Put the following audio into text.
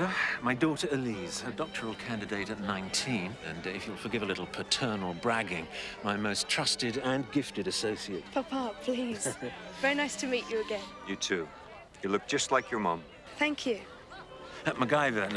Ah, my daughter Elise, a doctoral candidate at 19, and if you'll forgive a little paternal bragging, my most trusted and gifted associate. Papa, please. Very nice to meet you again. You too. You look just like your mom. Thank you. At MacGyver,